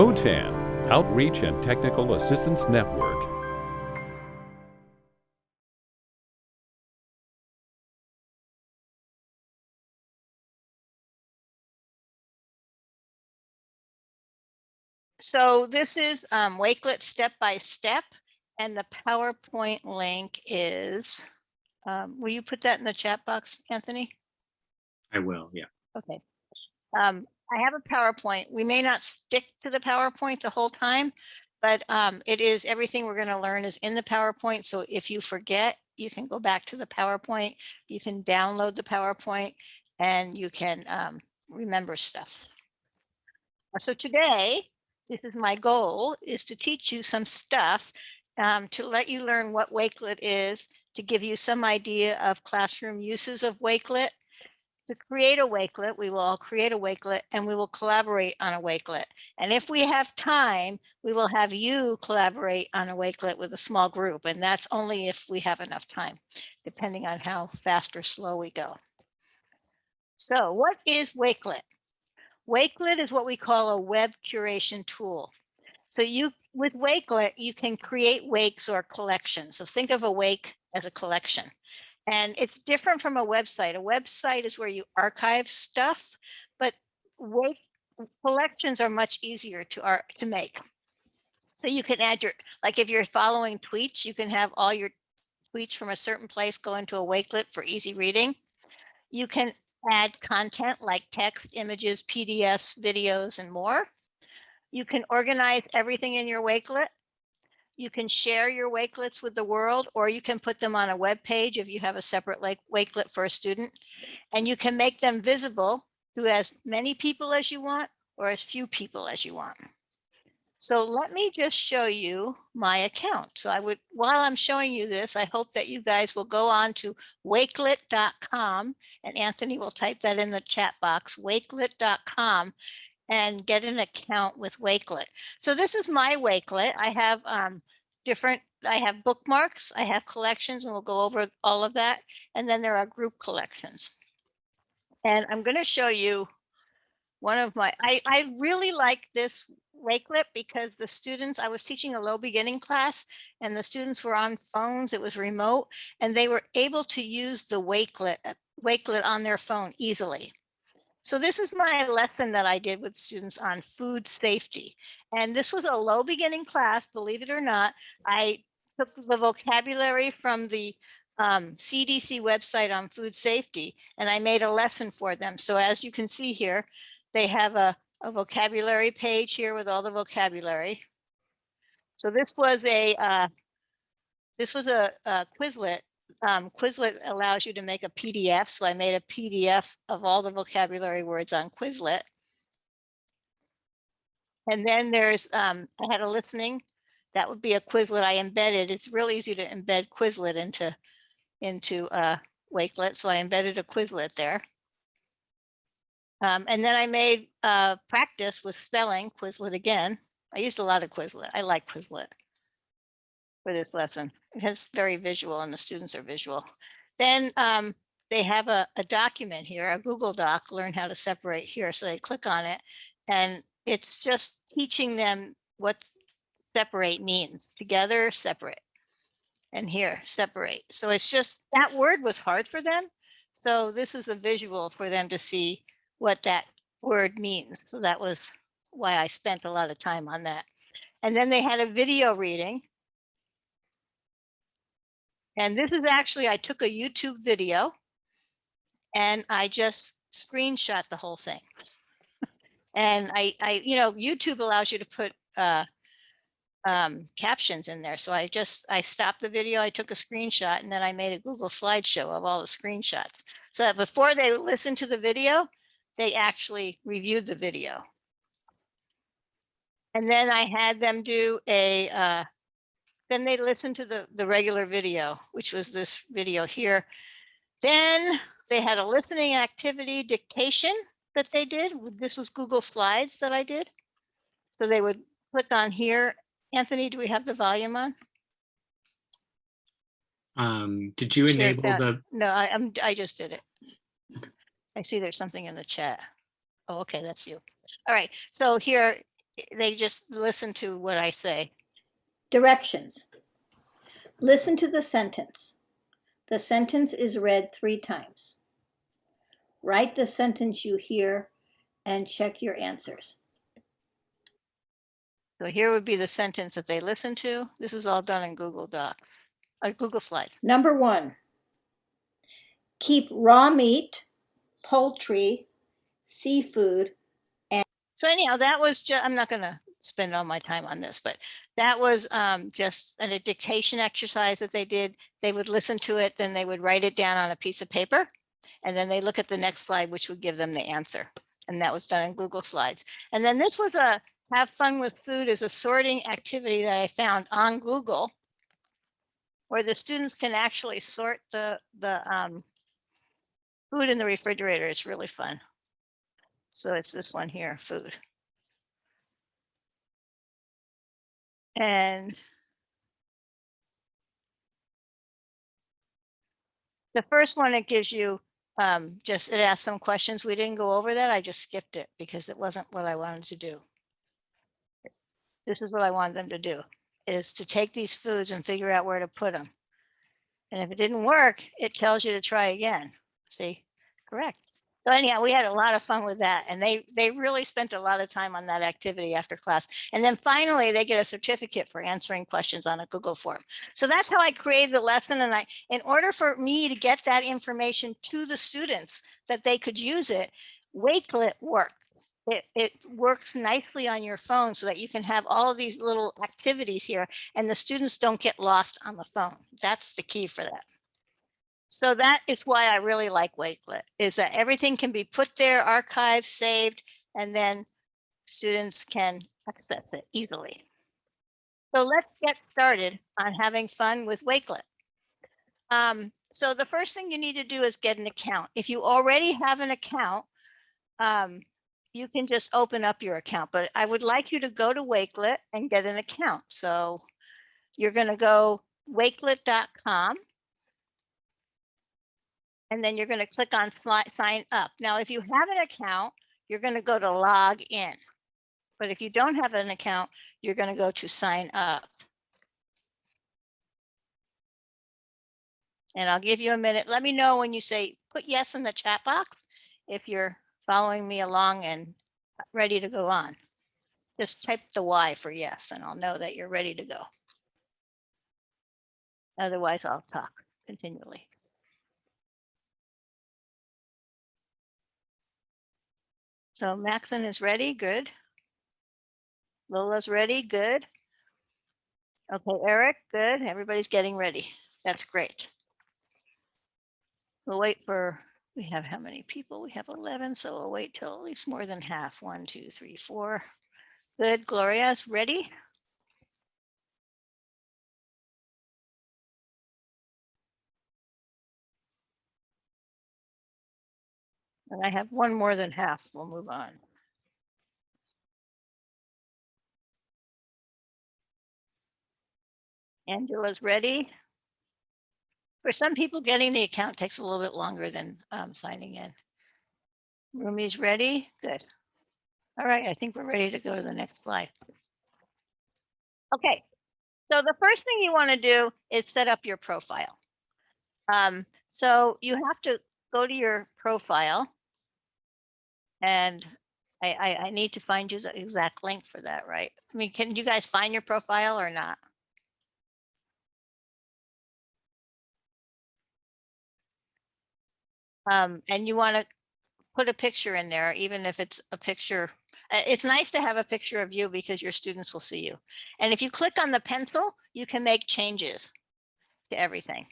OTAN, Outreach and Technical Assistance Network. So this is um, Wakelet step by step, and the PowerPoint link is, um, will you put that in the chat box, Anthony? I will, yeah. Okay. Um, I have a PowerPoint. We may not stick to the PowerPoint the whole time, but um, it is everything we're going to learn is in the PowerPoint. So if you forget, you can go back to the PowerPoint. You can download the PowerPoint and you can um, remember stuff. So today, this is my goal is to teach you some stuff um, to let you learn what Wakelet is, to give you some idea of classroom uses of Wakelet, to create a Wakelet, we will all create a Wakelet and we will collaborate on a Wakelet. And if we have time, we will have you collaborate on a Wakelet with a small group. And that's only if we have enough time, depending on how fast or slow we go. So what is Wakelet? Wakelet is what we call a web curation tool. So you, with Wakelet, you can create wakes or collections. So think of a wake as a collection. And it's different from a website. A website is where you archive stuff, but wake collections are much easier to art to make. So you can add your, like if you're following tweets, you can have all your tweets from a certain place go into a Wakelet for easy reading. You can add content like text, images, PDFs, videos, and more. You can organize everything in your Wakelet. You can share your Wakelets with the world, or you can put them on a web page if you have a separate like Wakelet for a student. And you can make them visible to as many people as you want or as few people as you want. So let me just show you my account. So I would, while I'm showing you this, I hope that you guys will go on to wakelet.com and Anthony will type that in the chat box, wakelet.com and get an account with Wakelet. So this is my Wakelet. I have um, different, I have bookmarks, I have collections, and we'll go over all of that. And then there are group collections. And I'm going to show you one of my, I, I really like this Wakelet because the students, I was teaching a low beginning class and the students were on phones, it was remote, and they were able to use the Wakelet, Wakelet on their phone easily. So this is my lesson that I did with students on food safety. And this was a low beginning class, believe it or not. I took the vocabulary from the um, CDC website on food safety, and I made a lesson for them. So as you can see here, they have a, a vocabulary page here with all the vocabulary. So this was a uh, this was a, a Quizlet um, Quizlet allows you to make a PDF. So I made a PDF of all the vocabulary words on Quizlet. And then there's, um, I had a listening, that would be a Quizlet I embedded. It's real easy to embed Quizlet into, into uh, Wakelet. So I embedded a Quizlet there. Um, and then I made uh, practice with spelling Quizlet again. I used a lot of Quizlet. I like Quizlet for this lesson. It's very visual and the students are visual. Then um, they have a, a document here, a Google Doc, learn how to separate here. So they click on it and it's just teaching them what separate means together, separate and here separate. So it's just that word was hard for them. So this is a visual for them to see what that word means. So that was why I spent a lot of time on that. And then they had a video reading and this is actually, I took a YouTube video and I just screenshot the whole thing. and I, I, you know, YouTube allows you to put uh, um, captions in there. So I just, I stopped the video, I took a screenshot and then I made a Google slideshow of all the screenshots. So that before they listen to the video, they actually reviewed the video. And then I had them do a uh, then they listened to the, the regular video, which was this video here. Then they had a listening activity dictation that they did. This was Google Slides that I did. So they would click on here. Anthony, do we have the volume on? Um, did you enable the? No, I, I'm, I just did it. I see there's something in the chat. Oh, okay, that's you. All right, so here They just listen to what I say. Directions. Listen to the sentence. The sentence is read three times. Write the sentence you hear and check your answers. So here would be the sentence that they listen to. This is all done in Google Docs, a Google slide. Number one, keep raw meat, poultry, seafood. And- So anyhow, that was just, I'm not gonna spend all my time on this, but that was um, just an- dictation exercise that they did. They would listen to it, then they would write it down on a piece of paper. And then they look at the next slide, which would give them the answer. And that was done in Google Slides. And then this was a have fun with food is a sorting activity that I found on Google where the students can actually sort the, the um, food in the refrigerator. It's really fun. So it's this one here, food. And the first one, it gives you, um, just, it asks some questions. We didn't go over that. I just skipped it because it wasn't what I wanted to do. This is what I wanted them to do, is to take these foods and figure out where to put them. And if it didn't work, it tells you to try again. See, correct. So anyhow, we had a lot of fun with that and they, they really spent a lot of time on that activity after class. And then finally, they get a certificate for answering questions on a Google form. So that's how I created the lesson. And I, in order for me to get that information to the students that they could use it, Wakelet worked. It, it works nicely on your phone so that you can have all these little activities here and the students don't get lost on the phone. That's the key for that. So that is why I really like Wakelet, is that everything can be put there, archived, saved, and then students can access it easily. So let's get started on having fun with Wakelet. Um, so the first thing you need to do is get an account. If you already have an account, um, you can just open up your account, but I would like you to go to Wakelet and get an account. So you're going to go wakelet.com and then you're going to click on sign up. Now, if you have an account, you're going to go to log in. But if you don't have an account, you're going to go to sign up. And I'll give you a minute. Let me know when you say put yes in the chat box if you're following me along and ready to go on. Just type the Y for yes, and I'll know that you're ready to go. Otherwise, I'll talk continually. So Maxon is ready, good. Lola's ready, good. Okay, Eric, good. Everybody's getting ready. That's great. We'll wait for, we have how many people? We have 11, so we'll wait till at least more than half. One, two, three, four. Good, Gloria's ready? And I have one more than half. We'll move on. Angela's ready. For some people, getting the account takes a little bit longer than um, signing in. Rumi's ready? Good. All right, I think we're ready to go to the next slide. Okay, so the first thing you want to do is set up your profile. Um, so you have to go to your profile. And I, I, I need to find you the exact link for that, right? I mean, can you guys find your profile or not? Um, and you want to put a picture in there, even if it's a picture. uh, It's nice to have a picture of you because your students will see you. And if you click on the pencil, you can make changes to everything.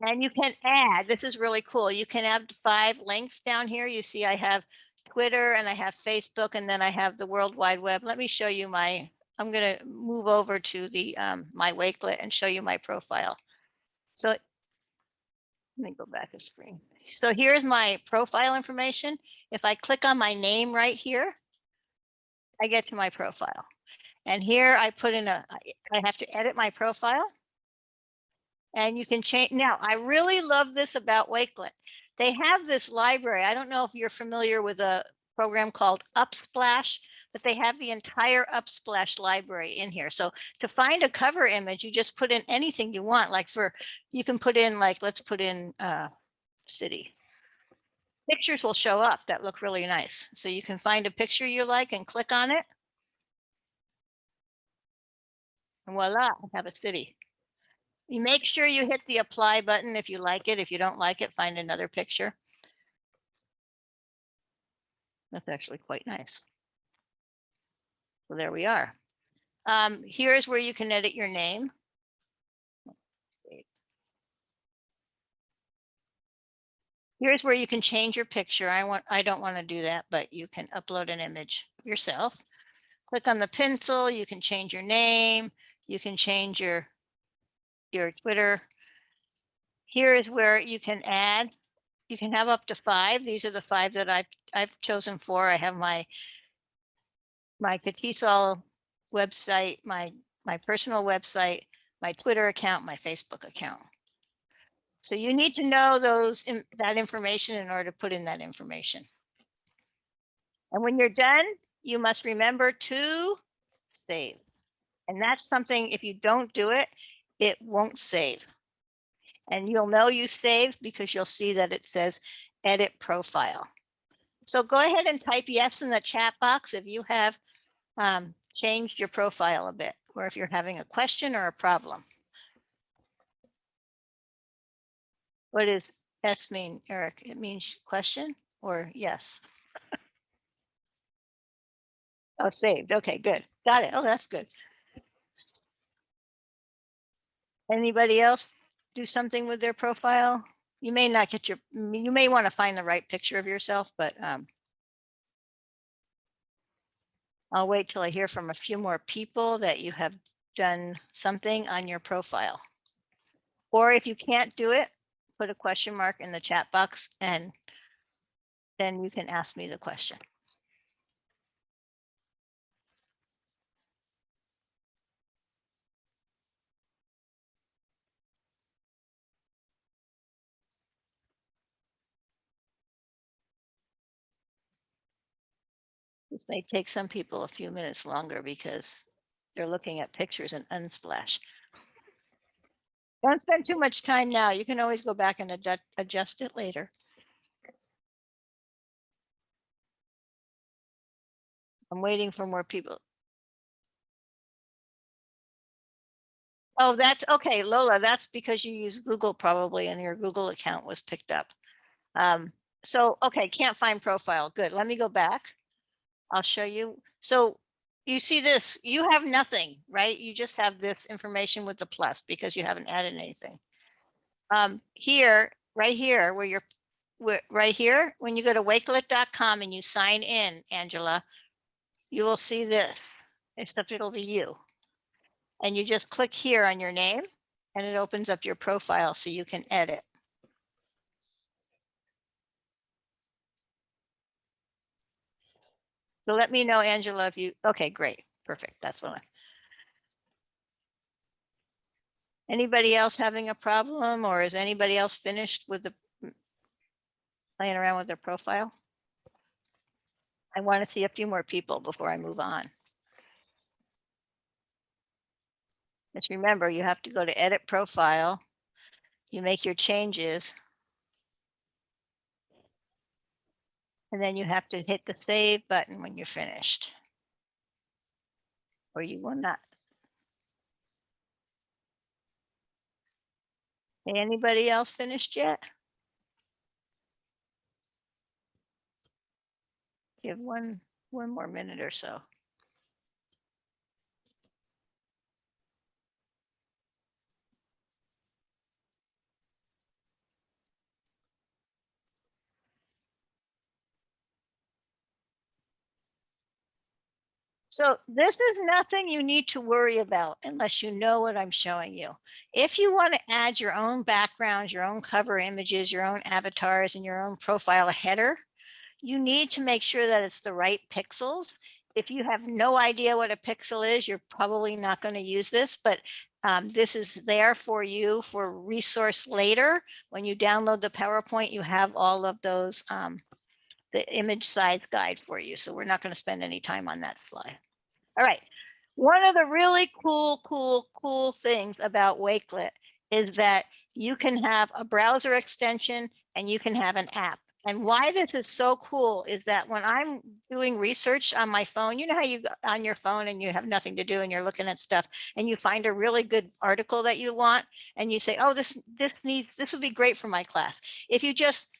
And you can add, this is really cool. You can add five links down here. You see I have Twitter and I have Facebook and then I have the World Wide Web. Let me show you my, I'm going to move over to the um, my Wakelet and show you my profile. So let me go back a screen. So here's my profile information. If I click on my name right here, I get to my profile. And here I put in a, I have to edit my profile. And you can change. Now, I really love this about Wakelet. They have this library. I don't know if you're familiar with a program called Unsplash, but they have the entire Unsplash library in here. So to find a cover image, you just put in anything you want, like for, you can put in like, let's put in uh, city. Pictures will show up that look really nice. So you can find a picture you like and click on it. And voila, I have a city. You make sure you hit the apply button if you like it. If you don't like it, find another picture. That's actually quite nice. So there we are. Um, here's where you can edit your name. Here's where you can change your picture. I want, I don't want to do that, but you can upload an image yourself. Click on the pencil, you can change your name, you can change your your Twitter. Here is where you can add, you can have up to five. These are the five that I've, I've chosen for. I have my, my CATESOL website, my, my personal website, my Twitter account, my Facebook account. So you need to know those, in- that information in order to put in that information. And when you're done, you must remember to save. And that's something, if you don't do it, it won't save. And you'll know you saved because you'll see that it says edit profile. So go ahead and type yes in the chat box if you have um, changed your profile a bit, or if you're having a question or a problem. What does S mean, Eric? It means question or yes? Oh, saved. Okay, good. Got it. Oh, that's good. Anybody else do something with their profile? You may not get your, you may want to find the right picture of yourself, but um. I'll wait till I hear from a few more people that you have done something on your profile. Or if you can't do it, put a question mark in the chat box and then you can ask me the question. This may take some people a few minutes longer because they're looking at pictures in Unsplash. Don't spend too much time now. You can always go back and adjust it later. I'm waiting for more people. Oh, that's okay, Lola, that's because you use Google probably and your Google account was picked up. Um, so, okay, can't find profile. Good. Let me go back. I'll show you. So you see this, you have nothing, right? You just have this information with the plus because you haven't added anything. Um, here, right here, where you're, where, right here, when you go to wakelet.com and you sign in, Angela, you will see this, except it'll be you. And you just click here on your name and it opens up your profile so you can edit. So let me know, Angela, if you, okay, great, perfect, that's what I. Anybody else having a problem or is anybody else finished with the playing around with their profile? I want to see a few more people before I move on. Just remember, you have to go to edit profile. You make your changes. And then you have to hit the save button when you're finished. Or you will not. Anybody else finished yet? Give one, one more minute or so. So this is nothing you need to worry about unless you know what I'm showing you. If you want to add your own backgrounds, your own cover images, your own avatars and your own profile header, you need to make sure that it's the right pixels. If you have no idea what a pixel is, you're probably not going to use this, but um, this is there for you for resource later. When you download the PowerPoint, you have all of those um, the image size guide for you. So we're not going to spend any time on that slide. All right. One of the really cool, cool, cool things about Wakelet is that you can have a browser extension and you can have an app. And why this is so cool is that when I'm doing research on my phone, you know how you go on your phone and you have nothing to do and you're looking at stuff and you find a really good article that you want and you say, oh, this this needs this would be great for my class. If you just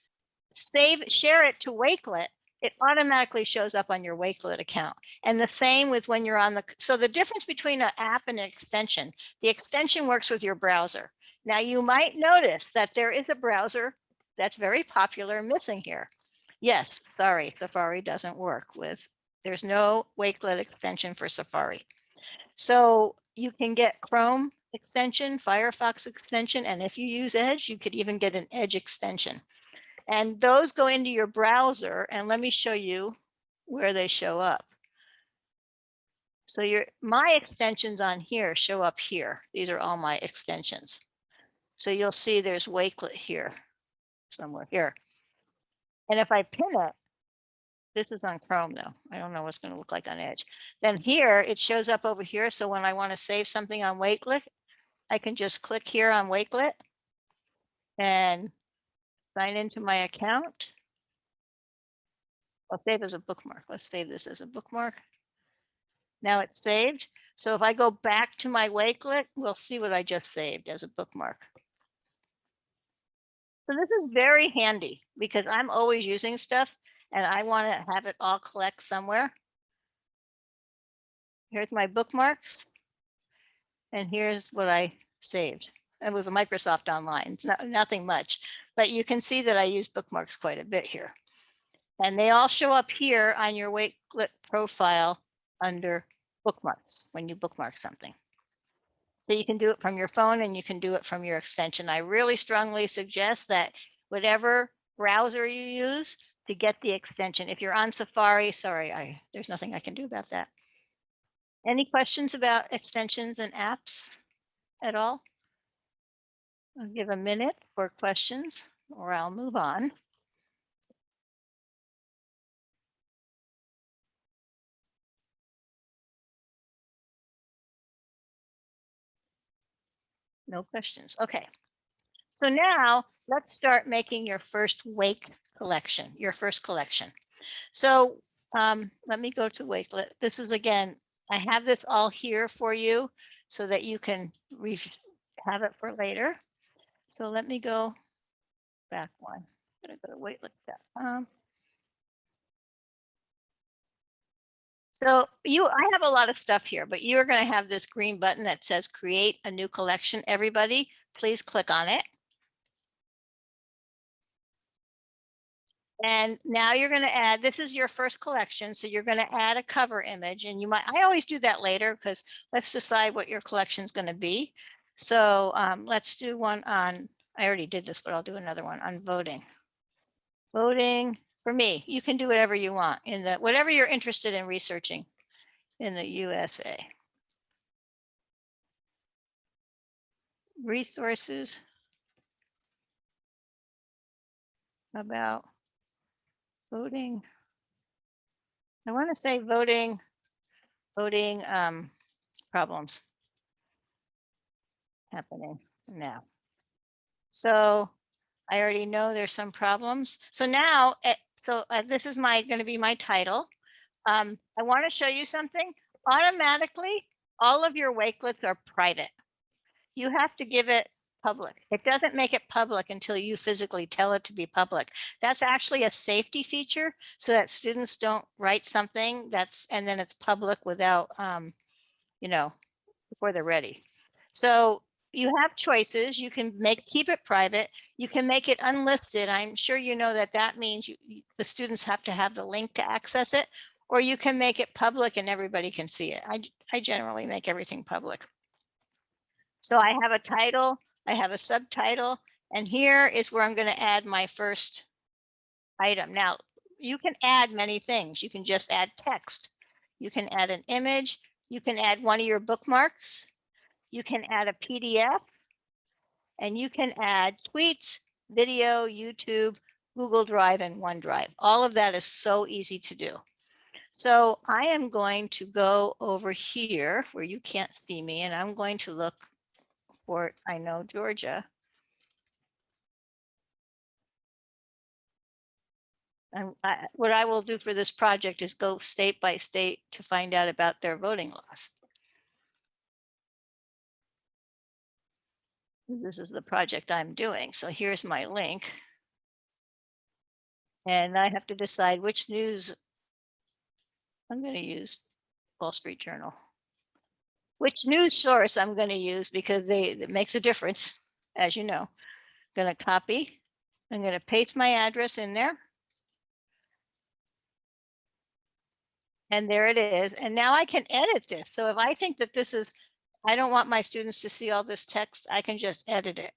save share it to Wakelet, it automatically shows up on your Wakelet account. And the same with when you're on the so the difference between an app and an extension, the extension works with your browser. Now you might notice that there is a browser that's very popular missing here. Yes, sorry, Safari doesn't work with, there's no Wakelet extension for Safari. So you can get Chrome extension, Firefox extension, and if you use Edge, you could even get an Edge extension. And those go into your browser, and let me show you where they show up. So your my extensions on here show up here. These are all my extensions. So you'll see there's Wakelet here somewhere here. And if I pin it, this is on Chrome though. I don't know what's going to look like on Edge. Then here it shows up over here. So when I want to save something on Wakelet, I can just click here on Wakelet and sign into my account. I'll save as a bookmark. Let's save this as a bookmark. Now it's saved. So if I go back to my Wakelet, we'll see what I just saved as a bookmark. So this is very handy because I'm always using stuff and I want to have it all collect somewhere. Here's my bookmarks. And here's what I saved. It was a Microsoft Online, it's not, nothing much, but you can see that I use bookmarks quite a bit here. And they all show up here on your Wakelet profile under bookmarks when you bookmark something. So you can do it from your phone and you can do it from your extension. I really strongly suggest that whatever browser you use to get the extension. If you're on Safari, sorry, I, there's nothing I can do about that. Any questions about extensions and apps at all? I'll give a minute for questions or I'll move on. No questions. Okay. So now let's start making your first wake collection, your first collection. So um, let me go to Wakelet. This is again, I have this all here for you so that you can have it for later. So let me go back one. I'm gonna go to wakelet.com. So you, I have a lot of stuff here, but you're going to have this green button that says create a new collection. Everybody, please click on it. And now you're going to add, this is your first collection. So you're going to add a cover image and you might, I always do that later because let's decide what your collection is going to be. So um, let's do one on, I already did this, but I'll do another one on voting. Voting for me, you can do whatever you want in the, whatever you're interested in researching in the USA. Resources about voting. I want to say voting, voting um, problems happening now. So I already know there's some problems. So now eh, so uh, this is my going to be my title. Um, I want to show you something. Automatically, all of your wakelets are private. You have to give it public. It doesn't make it public until you physically tell it to be public. That's actually a safety feature so that students don't write something that's and then it's public without, um, you know, before they're ready. So you have choices. You can make keep it private. You can make it unlisted. I'm sure you know that that means you, the students have to have the link to access it, or you can make it public and everybody can see it. I, I generally make everything public. So I have a title, I have a subtitle, and here is where I'm going to add my first item. Now, you can add many things. You can just add text. You can add an image. You can add one of your bookmarks. You can add a PDF and you can add tweets, video, YouTube, Google Drive and OneDrive. All of that is so easy to do. So I am going to go over here where you can't see me and I'm going to look for, I know Georgia. I, what I will do for this project is go state by state to find out about their voting laws. This is the project I'm doing. So here's my link. And I have to decide which news I'm going to use Wall Street Journal. Which news source I'm going to use because they, it makes a difference, as you know. I'm Going to copy. I'm going to paste my address in there. And there it is. And now I can edit this. So if I think that this is, I don't want my students to see all this text, I can just edit it.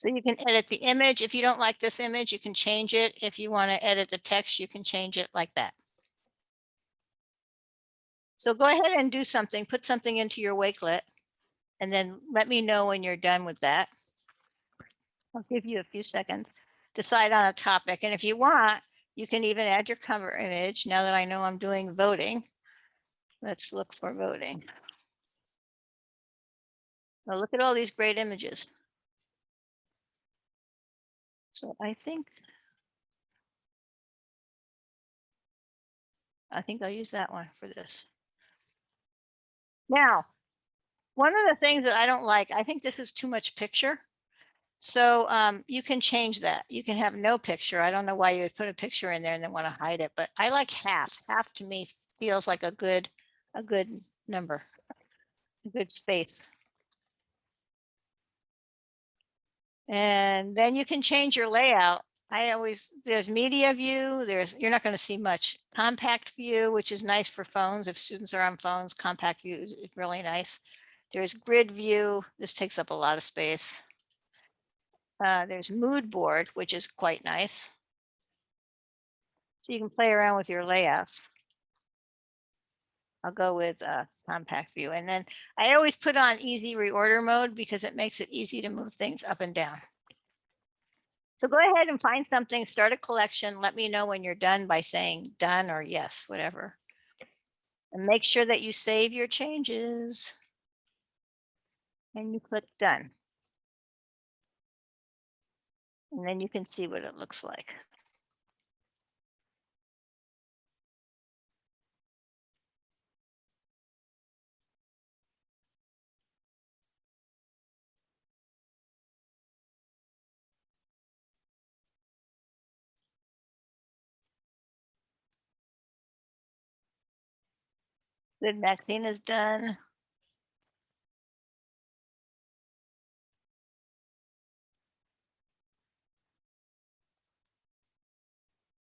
So you can edit the image. If you don't like this image, you can change it. If you want to edit the text, you can change it like that. So go ahead and do something, put something into your Wakelet, and then let me know when you're done with that. I'll give you a few seconds. Decide on a topic, and if you want, you can even add your cover image. Now that I know I'm doing voting, let's look for voting. Now look at all these great images. So I think. I think I'll use that one for this. Now, one of the things that I don't like, I think this is too much picture. So um, you can change that. You can have no picture. I don't know why you would put a picture in there and then want to hide it, but I like half. Half to me feels like a good, a good number, a good space. And then you can change your layout. I always, there's media view, there's, you're not going to see much compact view, which is nice for phones. If students are on phones, compact view is is really nice. There's grid view. This takes up a lot of space. Uh, there's mood board, which is quite nice. So you can play around with your layouts. I'll go with uh, compact view. And then I always put on easy reorder mode because it makes it easy to move things up and down. So go ahead and find something, start a collection. Let me know when you're done by saying done or yes, whatever. And make sure that you save your changes. And you click done. And then you can see what it looks like. The vaccine is done.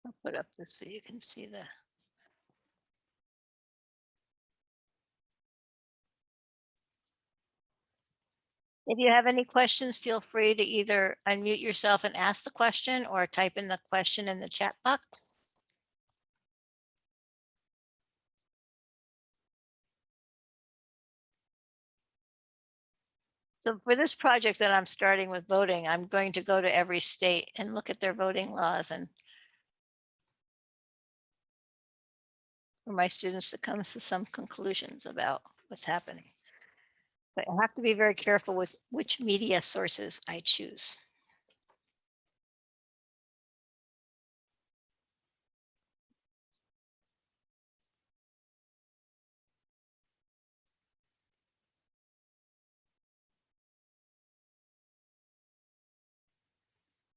I'll put up this so you can see the. If you have any questions, feel free to either unmute yourself and ask the question or type in the question in the chat box. So for this project that I'm starting with voting, I'm going to go to every state and look at their voting laws and for my students to come to some conclusions about what's happening. But I have to be very careful with which media sources I choose.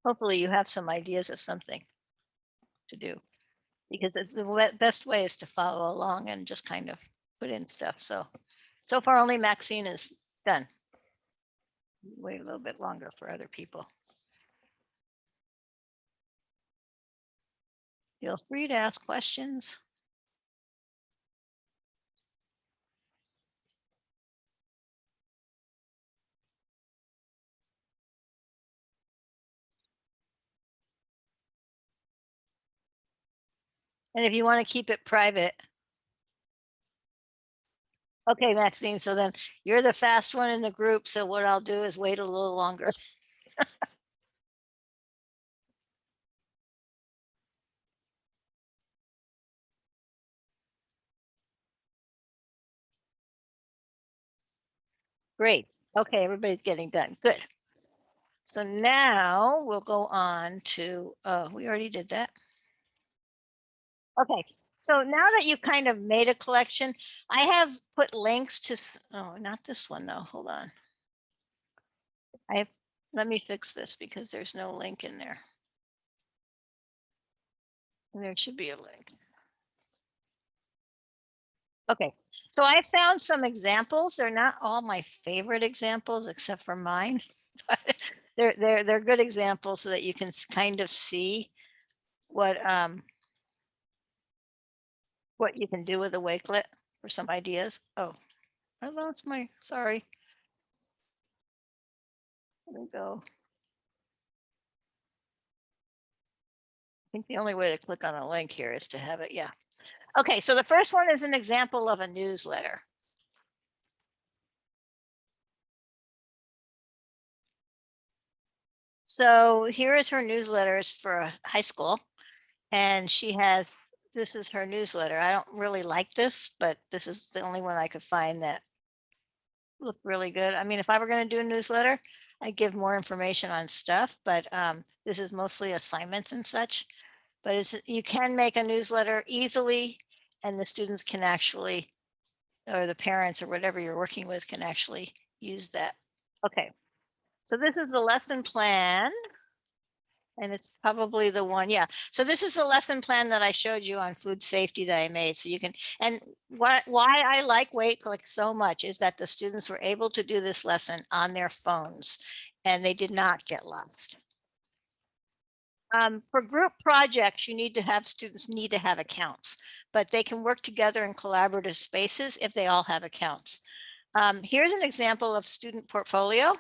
Hopefully you have some ideas of something to do. Because it's the best way is to follow along and just kind of put in stuff. So, so far only Maxine is done. Wait a little bit longer for other people. Feel free to ask questions. And if you want to keep it private, Okay, Maxine, so then you're the fast one in the group, so what I'll do is wait a little longer. Great. Okay, everybody's getting done. Good. So now we'll go on to, uh, we already did that. Okay, so now that you've kind of made a collection, I have put links to, oh, not this one though, hold on. I have, let me fix this because there's no link in there. There should be a link. Okay, so I found some examples. They're not all my favorite examples except for mine. They're, they're, they're good examples so that you can kind of see what, um, what you can do with a Wakelet for some ideas. Oh, I lost my, sorry. Let me go. I think the only way to click on a link here is to have it, yeah. Okay, so the first one is an example of a newsletter. So here is her newsletters for high school. And she has, this is her newsletter. I don't really like this, but this is the only one I could find that looked really good. I mean, if I were going to do a newsletter, I'd give more information on stuff, but um, this is mostly assignments and such. But it's, you can make a newsletter easily and the students can actually, or the parents or whatever you're working with can actually use that. Okay. So this is the lesson plan. And it's probably the one, yeah. So this is the lesson plan that I showed you on food safety that I made. So you can, and why, why I like Wakelet so much is that the students were able to do this lesson on their phones and they did not get lost. Um, for group projects, you need to have students need to have accounts, but they can work together in collaborative spaces if they all have accounts. Um, here's an example of student portfolio.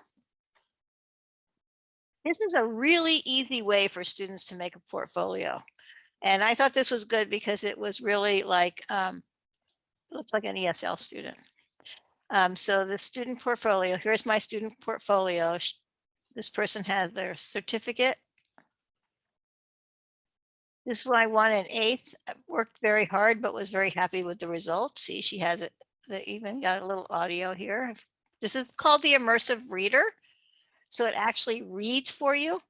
This is a really easy way for students to make a portfolio. And I thought this was good because it was really like, um, looks like an ESL student. Um, so the student portfolio, here's my student portfolio. This person has their certificate. This is why won in eighth uh, worked very hard, but was very happy with the result. See, she has it, they even got a little audio here. This is called the immersive reader. So it actually reads for you.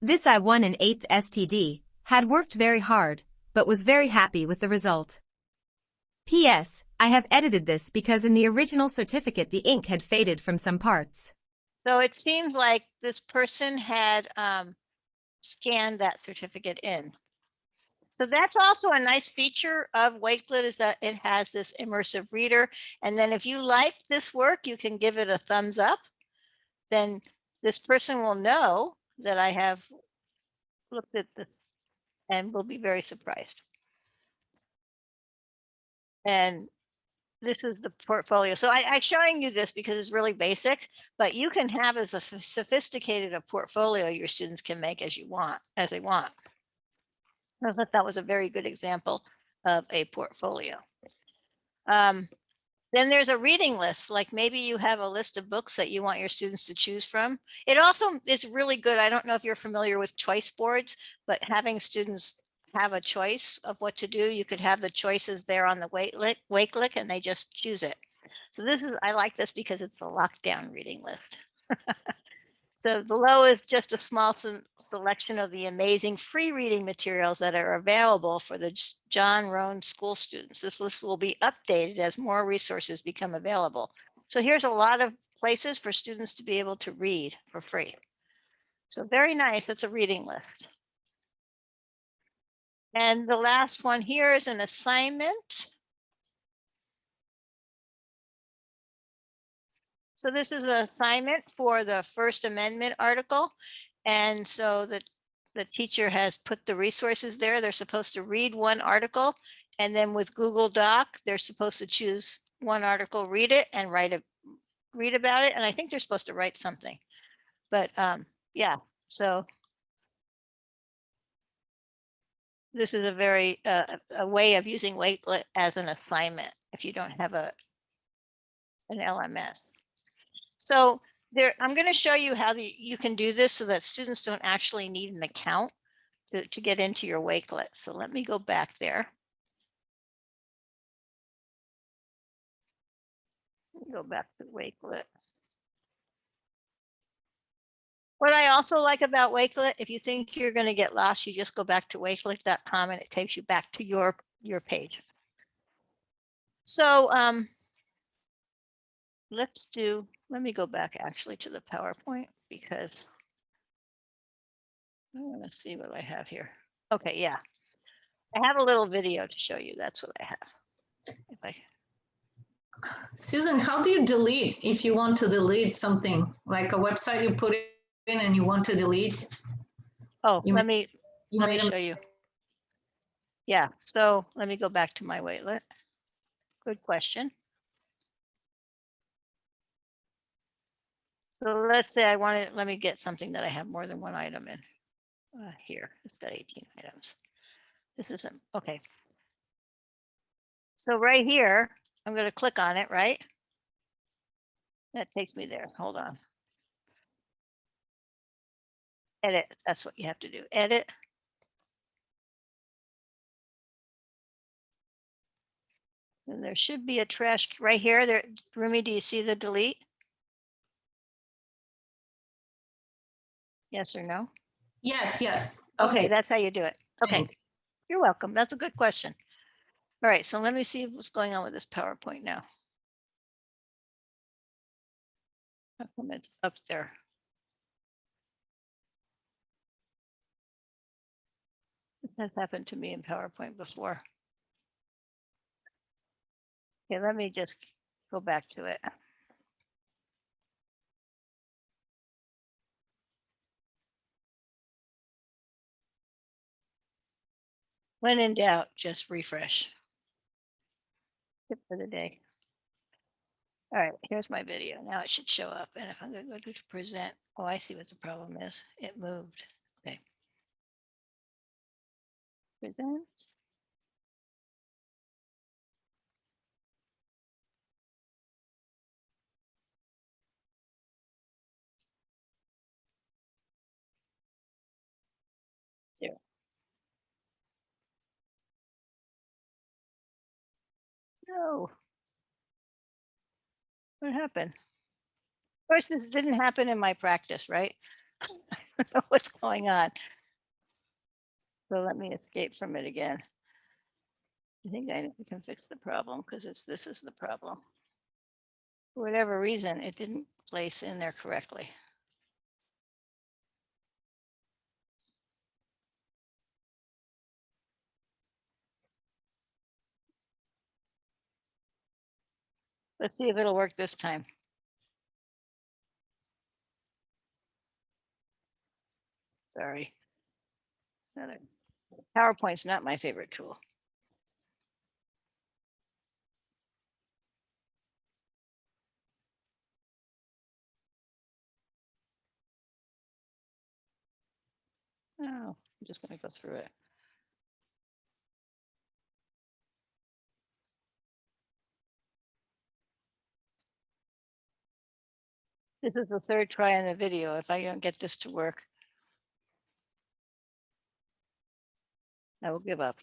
This I won an 8th STD, had worked very hard, but was very happy with the result. P.S. I have edited this because in the original certificate the ink had faded from some parts. So it seems like this person had um, scanned that certificate in. So that's also a nice feature of Wakelet is that it has this immersive reader. And then if you like this work, you can give it a thumbs up. Then this person will know that I have looked at this and will be very surprised. And this is the portfolio. So I, I'm showing you this because it's really basic, but you can have as a sophisticated a portfolio your students can make as you want, as they want. I thought that was a very good example of a portfolio. Um, then there's a reading list, like maybe you have a list of books that you want your students to choose from. It also is really good. I don't know if you're familiar with choice boards, but having students have a choice of what to do, you could have the choices there on the Wakelet, Wakelet and they just choose it. So this is, I like this because it's a lockdown reading list. So below is just a small selection of the amazing free reading materials that are available for the John Roan school students. This list will be updated as more resources become available. So here's a lot of places for students to be able to read for free. So very nice. That's a reading list. And the last one here is an assignment. So this is an assignment for the First Amendment article. And so the, the teacher has put the resources there. They're supposed to read one article. And then with Google Doc, they're supposed to choose one article, read it and write a, read about it. And I think they're supposed to write something. But um, yeah, so this is a very, uh, a way of using Wakelet as an assignment if you don't have a an LMS. So there, I'm going to show you how the, you can do this so that students don't actually need an account to, to get into your Wakelet. So let me go back there. Go back to Wakelet. What I also like about Wakelet, if you think you're going to get lost, you just go back to wakelet.com and it takes you back to your, your page. So um, let's do, let me go back actually to the PowerPoint because I want to see what I have here. Okay, yeah. I have a little video to show you. That's what I have. If I, Susan, how do you delete if you want to delete something like a website you put in and you want to delete? oh, You let me, You let me show you. Yeah, so let me go back to my Wakelet. Good question. So let's say I wanted, let me get something that I have more than one item in. Uh, here, it's got 18 items. This isn't, okay. So right here, I'm going to click on it, right? That takes me there. Hold on. Edit, that's what you have to do. Edit. And there should be a trash right here. There, Rumi, do you see the delete? Yes or no? Yes, yes. Okay, that's how you do it. Okay, you're welcome. That's a good question. All right, so let me see what's going on with this PowerPoint now. How come it's up there? This has happened to me in PowerPoint before. Okay, let me just go back to it. When in doubt, just refresh. Tip for the day. All right, here's my video. Now it should show up. And if I'm gonna go to present, oh, I see what the problem is. It moved. Okay. Present. No. What happened? Of course, this didn't happen in my practice, right? I don't know what's going on. So let me escape from it again. I think I can fix the problem because it's, this is the problem. For whatever reason, it didn't place in there correctly. Let's see if it'll work this time. Sorry. PowerPoint's not my favorite tool. Oh, I'm just gonna go through it. This is the third try on the video. If I don't get this to work. I will give up.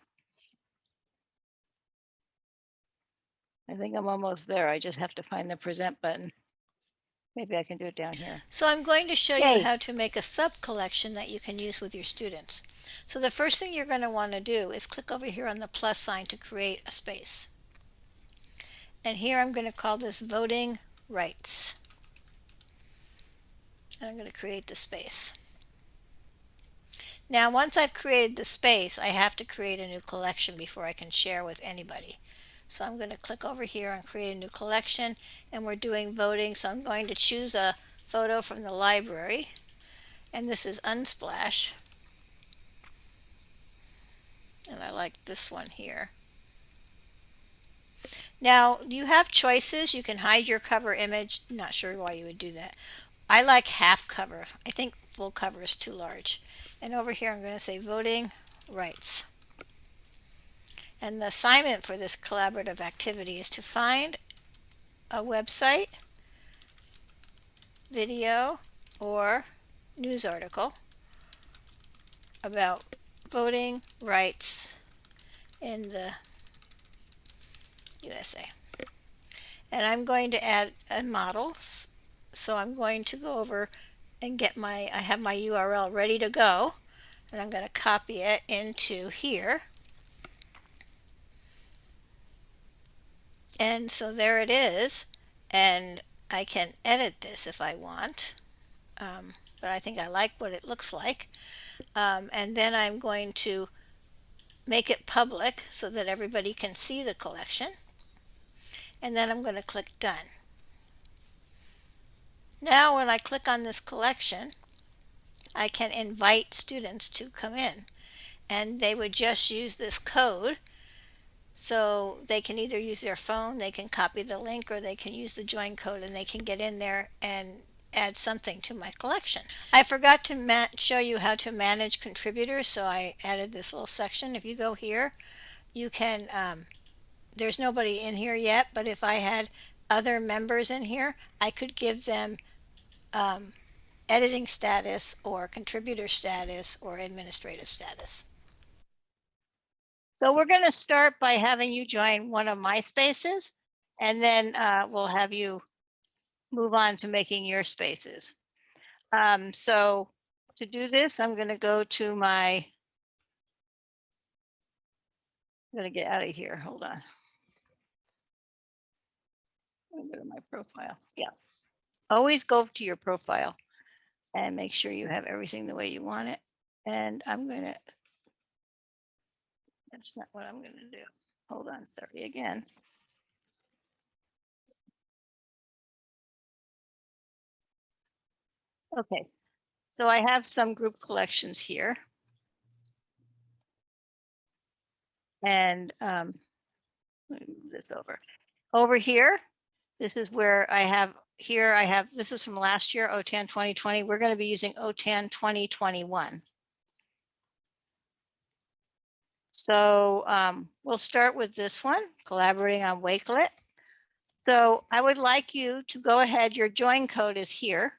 I think I'm almost there. I just have to find the present button. Maybe I can do it down here. So I'm going to show Yay. you how to make a sub collection that you can use with your students. So the first thing you're going to want to do is click over here on the plus sign to create a space. And here I'm going to call this voting rights. And I'm going to create the space. Now once I've created the space, I have to create a new collection before I can share with anybody. So I'm going to click over here and create a new collection and we're doing voting. So I'm going to choose a photo from the library and this is Unsplash. And I like this one here. Now you have choices. You can hide your cover image. Not sure why you would do that. I like half cover. I think full cover is too large. And over here I'm going to say voting rights. And the assignment for this collaborative activity is to find a website, video, or news article about voting rights in the USA. And I'm going to add a model. So I'm going to go over and get my, I have my URL ready to go. And I'm going to copy it into here. And so there it is. And I can edit this if I want. Um, but I think I like what it looks like. Um, and then I'm going to make it public so that everybody can see the collection. And then I'm going to click done. Now when I click on this collection, I can invite students to come in and they would just use this code. So they can either use their phone, they can copy the link, or they can use the join code and they can get in there and add something to my collection. I forgot to show you how to manage contributors, so I added this little section. If you go here, you can, um, there's nobody in here yet, but if I had other members in here, I could give them um, editing status or contributor status or administrative status. So we're going to start by having you join one of my spaces and then uh, we'll have you move on to making your spaces. Um, so to do this, I'm going to go to my, I'm going to get out of here. Hold on. I'm gonna Go to my profile. Yeah. Always go to your profile and make sure you have everything the way you want it. And I'm gonna, that's not what I'm gonna do. Hold on, sorry again. Okay, so I have some group collections here. And um, move this over. Over here, this is where I have, here I have, this is from last year, OTAN 2020. We're going to be using OTAN 2021. So um, we'll start with this one, collaborating on Wakelet. So I would like you to go ahead, your join code is here.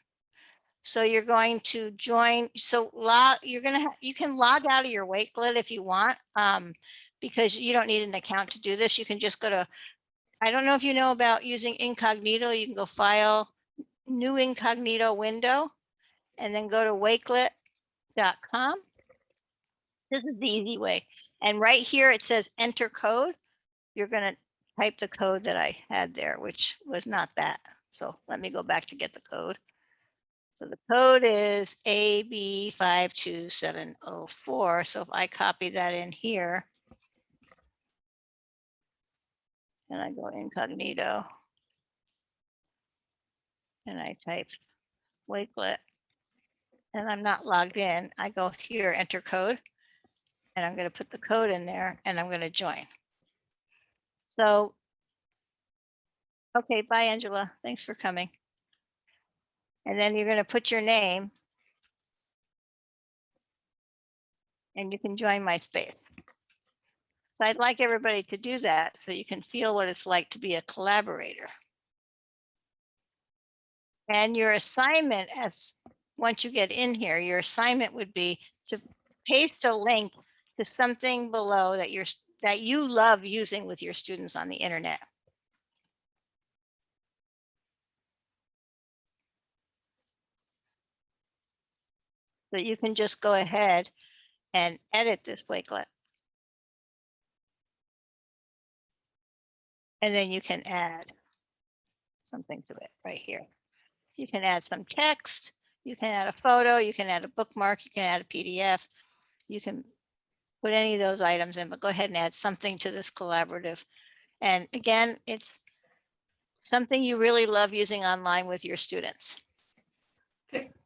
So you're going to join, so you're gonna, ha- you can log out of your Wakelet if you want, um, because you don't need an account to do this. You can just go to, I don't know if you know about using incognito, you can go file, new incognito window, and then go to wakelet.com. This is the easy way. And right here, it says enter code. You're gonna type the code that I had there, which was not that. So let me go back to get the code. So the code is AB five two seven oh four. So if I copy that in here. And I go incognito. And I type Wakelet. And I'm not logged in. I go here, enter code. And I'm gonna put the code in there and I'm gonna join. So. Okay, bye Angela. Thanks for coming. And then you're gonna put your name. And you can join my space. So I'd like everybody to do that so you can feel what it's like to be a collaborator. And your assignment as, once you get in here, your assignment would be to paste a link to something below that you're, that you love using with your students on the internet. So you can just go ahead and edit this Wakelet. And then you can add something to it right here. You can add some text, you can add a photo, you can add a bookmark, you can add a PDF. You can put any of those items in, but go ahead and add something to this collaborative. And again, it's something you really love using online with your students.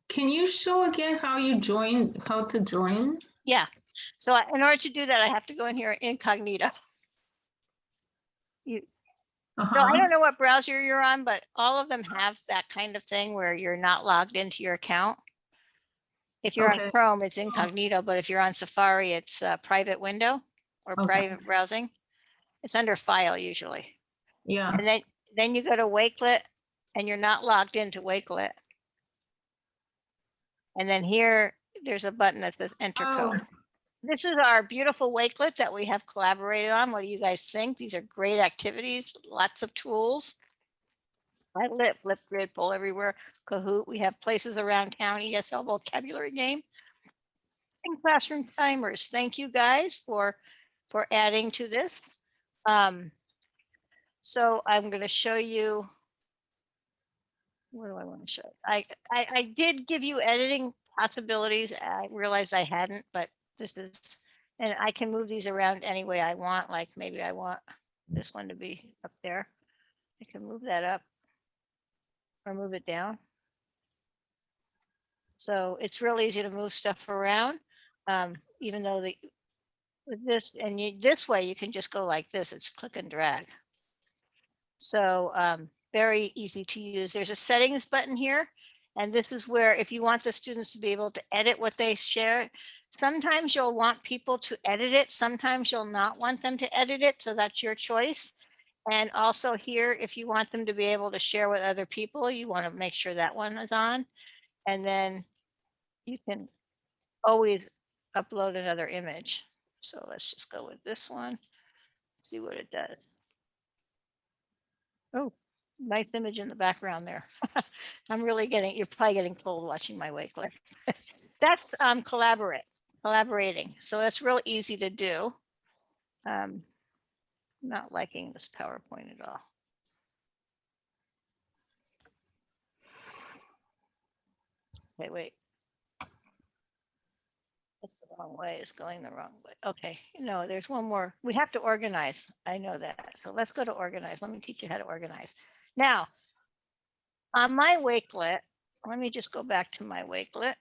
Can you show again how you join, how to join? Yeah, so I- in order to do that, I have to go in here incognito. So I Uh-huh. don't know what browser you're on, but all of them have that kind of thing where you're not logged into your account. If you're on Chrome, it's incognito, but if you're on Safari, it's a private window or Okay. private browsing. It's under file usually. Yeah, And then, then you go to Wakelet and you're not logged into Wakelet. And then here, there's a button that says enter Oh. code. This is our beautiful Wakelet that we have collaborated on. What do you guys think? These are great activities, lots of tools. I lit, Flipgrid, Poll Everywhere, Kahoot. We have places around town, ESL vocabulary game. And classroom timers. Thank you guys for, for adding to this. Um, so I'm going to show you. What do I want to show? I, I, I did give you editing possibilities. I realized I hadn't, but this is, and I can move these around any way I want, like maybe I want this one to be up there. I can move that up or move it down. So it's real easy to move stuff around, um, even though the, with this, and you, this way you can just go like this, it's click and drag. So, um, very easy to use. There's a settings button here. And this is where if you want the students to be able to edit what they share, sometimes you'll want people to edit it. Sometimes you'll not want them to edit it. So that's your choice. And also here, if you want them to be able to share with other people, you want to make sure that one is on. And then you can always upload another image. So let's just go with this one, see what it does. Oh, nice image in the background there. I'm really getting, you're probably getting cold watching my Wakelet. That's um, collaborate, collaborating. So that's real easy to do. Um, not liking this PowerPoint at all. Wait, wait. That's the wrong way. It's going the wrong way. Okay, no, there's one more. We have to organize. I know that. So let's go to organize. Let me teach you how to organize. Now, on my Wakelet, let me just go back to my Wakelet.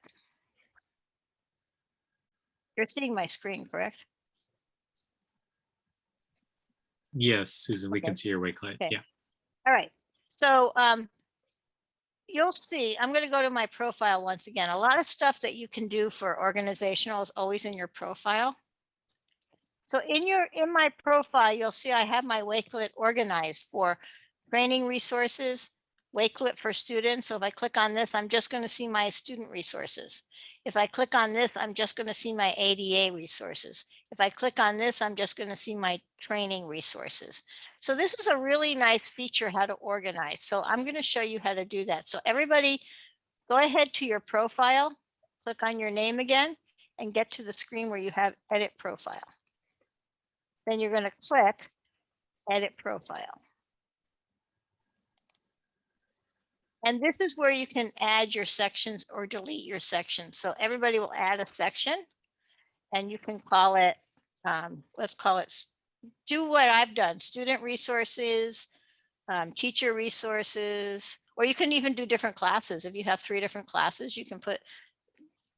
You're seeing my screen, correct? Yes, Susan, we Okay. can see your Wakelet. Okay. Yeah. All right, so um, you'll see, I'm gonna go to my profile once again. A lot of stuff that you can do for organizational is always in your profile. So in your, in my profile, you'll see I have my Wakelet organized for training resources, Wakelet for students. So if I click on this, I'm just gonna see my student resources. If I click on this, I'm just gonna see my ADA resources. If I click on this, I'm just gonna see my training resources. So this is a really nice feature how to organize. So I'm going to show you how to do that. So everybody go ahead to your profile, click on your name again and get to the screen where you have edit profile. Then you're going to click edit profile. And this is where you can add your sections or delete your sections. So everybody will add a section and you can call it, um, let's call it do what I've done, student resources, um, teacher resources, or you can even do different classes. If you have three different classes, you can put,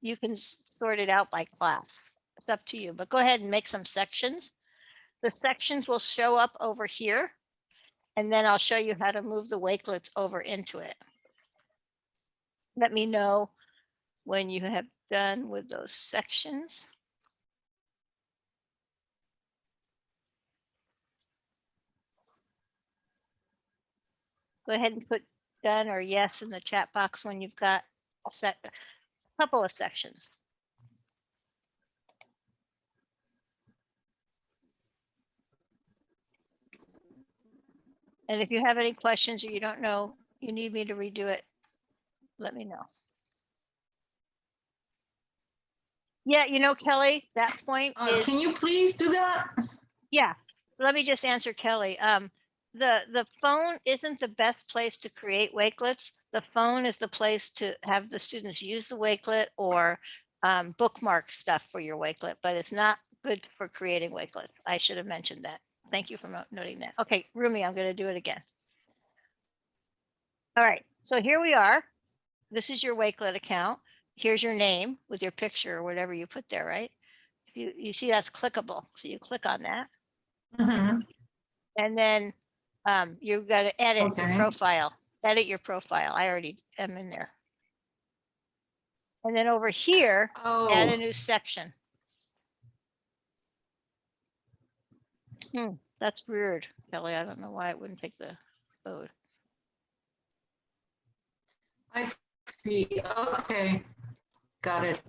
you can sort it out by class. It's up to you, but go ahead and make some sections. The sections will show up over here. And then I'll show you how to move the Wakelets over into it. Let me know when you have done with those sections. go ahead and put done or yes in the chat box when you've got a set, a couple of sections. And if you have any questions or you don't know, you need me to redo it, let me know. Yeah, you know, Kelly, that point Uh, is. Can you please do that? Yeah, let me just answer Kelly. Um, the, the phone isn't the best place to create Wakelets. The phone is the place to have the students use the Wakelet or um, bookmark stuff for your Wakelet, but it's not good for creating Wakelets. I should have mentioned that. Thank you for noting that. Okay, Rumi, I'm gonna do it again. All right, so here we are. This is your Wakelet account. Here's your name with your picture or whatever you put there, right? If you, you see that's clickable, so you click on that. Mhm. And then um, you've got to edit your profile, edit your profile. I already am in there. And then over here, add a Oh, new section. Hmm, that's weird, Kelly. I don't know why it wouldn't take the code. I see. Okay. Got it.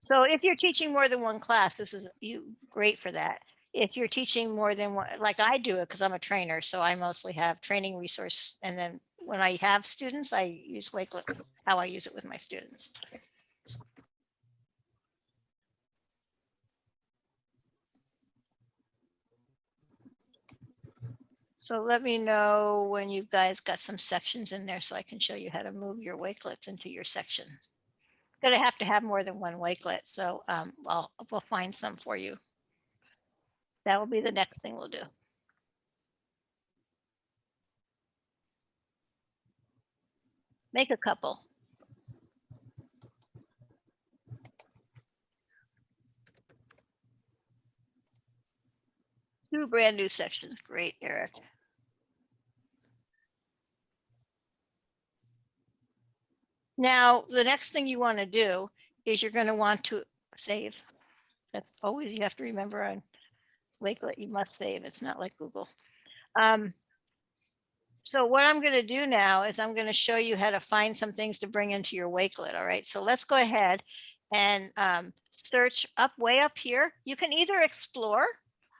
So if you're teaching more than one class, this is you great for that. If you're teaching more than one, like I do it because I'm a trainer, so I mostly have training resource. And then when I have students, I use Wakelet, how I use it with my students. So let me know when you guys got some sections in there so I can show you how to move your Wakelets into your section. Gonna have to have more than one Wakelet, so um, I'll, we'll find some for you. That will be the next thing we'll do. Make a couple. Two brand new sections. Great, Eric. Now, the next thing you want to do is you're going to want to save. That's always, you have to remember on Wakelet, you must save. It's not like Google. Um, so what I'm going to do now is I'm going to show you how to find some things to bring into your Wakelet. All right, so let's go ahead and um, search up way up here. You can either explore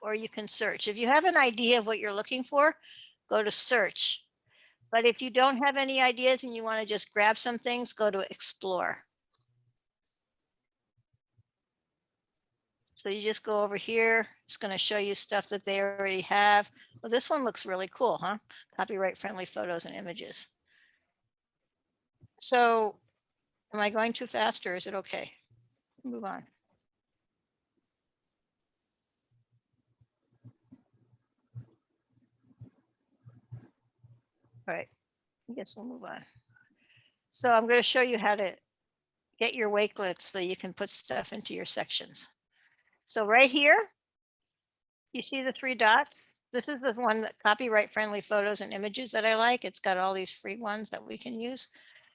or you can search. If you have an idea of what you're looking for, go to search. But if you don't have any ideas and you want to just grab some things, go to explore. So you just go over here. It's going to show you stuff that they already have. Well, this one looks really cool, huh? Copyright friendly photos and images. So am I going too fast or is it okay? Move on. All right, I guess we'll move on. So I'm going to show you how to get your wakelets so you can put stuff into your sections. So right here, you see the three dots? This is the one that copyright friendly photos and images that I like. It's got all these free ones that we can use.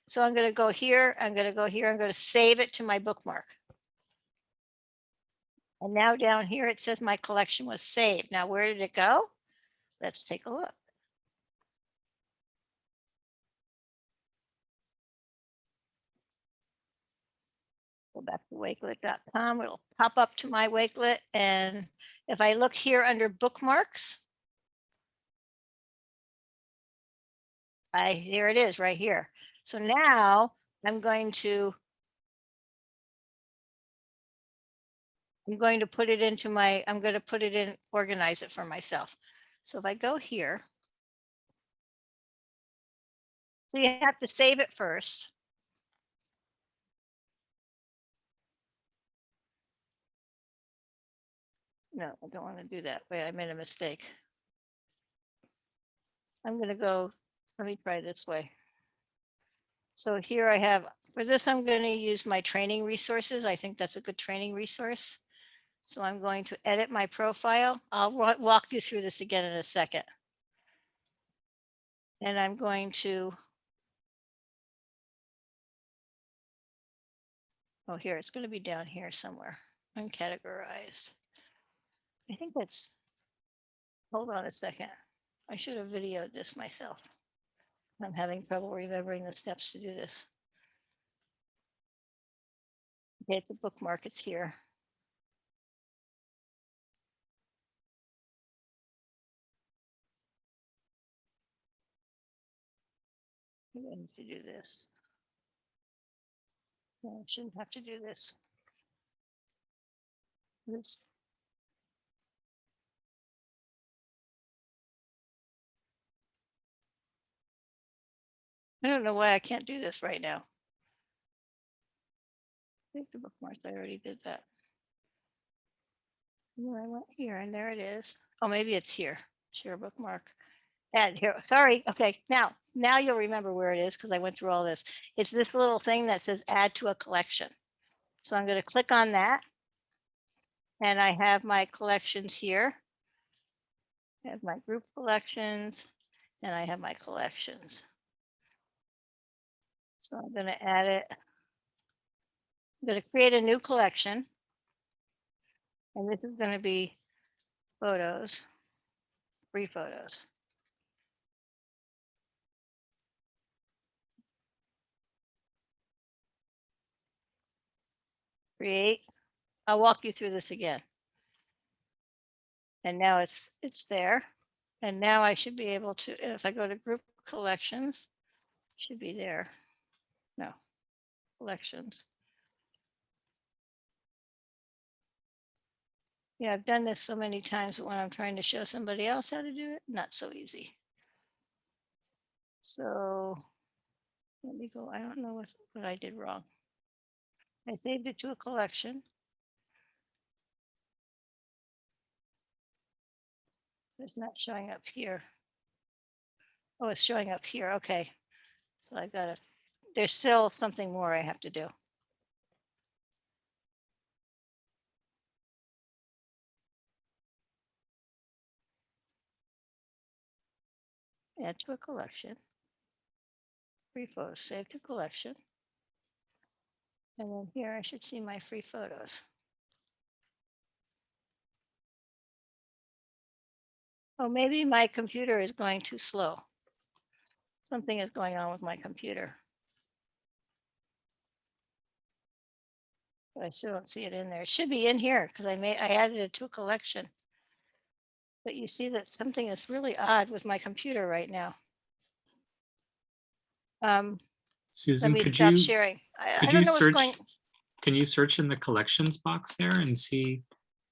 So I'm going to go here. I'm going to go here. I'm going to save it to my bookmark. And now down here, it says my collection was saved. Now, where did it go? Let's take a look. Back to wakelet.com. It'll pop up to my Wakelet. And if I look here under bookmarks, I, here it is right here. So now I'm going to I'm going to put it into my, I'm going to put it in, organize it for myself. So if I go here, so you have to save it first. No, I don't want to do that. Wait, I made a mistake. I'm going to go, let me try this way. So here I have, for this, I'm going to use my training resources. I think that's a good training resource. So I'm going to edit my profile. I'll walk you through this again in a second. And I'm going to. Oh, here, it's going to be down here somewhere, uncategorized. I think that's, hold on a second. I should have videoed this myself. I'm having trouble remembering the steps to do this. Okay, the bookmark, it's here. I'm going to do this. I shouldn't have to do. This. I don't know why I can't do this right now. Save the bookmarks, I already did that. Then I went here and there it is. Oh, maybe it's here. Share bookmark. Add here, sorry, okay, now, now you'll remember where it is because I went through all this. It's this little thing that says add to a collection. So I'm gonna click on that. And I have my collections here. I have my group collections and I have my collections. So I'm going to add it. I'm going to create a new collection. And this is going to be photos, free photos. Create. I'll walk you through this again. And now it's it's there. And now I should be able to, if I go to group collections, should be there. No, collections. Yeah, I've done this so many times, but when I'm trying to show somebody else how to do it, not so easy. So let me go, I don't know what, what I did wrong. I saved it to a collection. It's not showing up here. Oh, it's showing up here. Okay. So I gotta, there's still something more I have to do. Add to a collection. Free photos, save to collection. And then here I should see my free photos. Oh, maybe my computer is going too slow. Something is going on with my computer. I still don't see it in there. It should be in here because I made, I added it to a collection. But you see that something is really odd with my computer right now. Um, Susan, could stop you, sharing. I, I could don't you know what's search, going, can you search in the collections box there and see?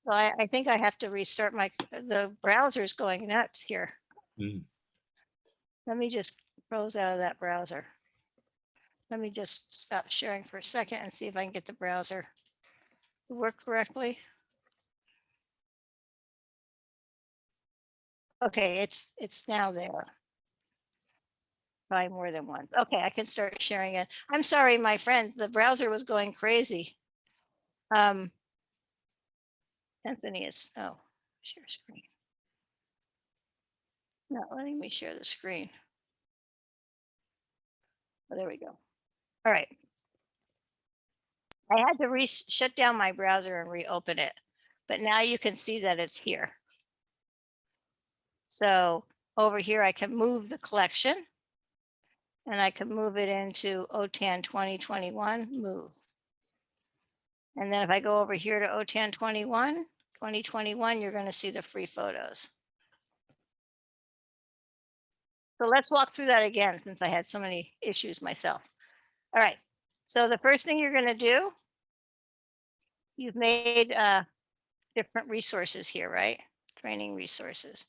well, I, I think I have to restart my, the browser's going nuts here. Hmm. Let me just close out of that browser. Let me just stop sharing for a second and see if I can get the browser to work correctly. Okay, it's, it's now there. By more than once. Okay, I can start sharing it. I'm sorry, my friends, the browser was going crazy. Um. Anthony is, oh, share screen. Not letting me share the screen. Oh, there we go. All right. I had to re shut down my browser and reopen it, but now you can see that it's here. So over here, I can move the collection and I can move it into OTAN 2021 move. And then if I go over here to OTAN 21, 2021, you're going to see the free photos. So let's walk through that again since I had so many issues myself. All right. So the first thing you're going to do, you've made uh, different resources here, right? Training resources.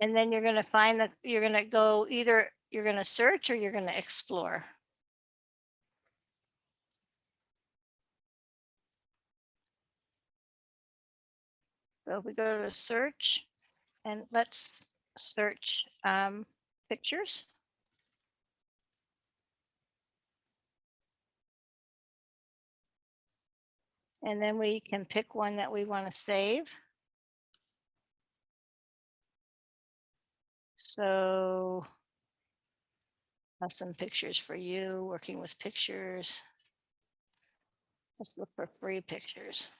And then you're going to find that you're going to go either you're going to search or you're going to explore. So if we go to search and let's search um, pictures. And then we can pick one that we want to save. So some pictures for you, working with pictures. Let's look for free pictures.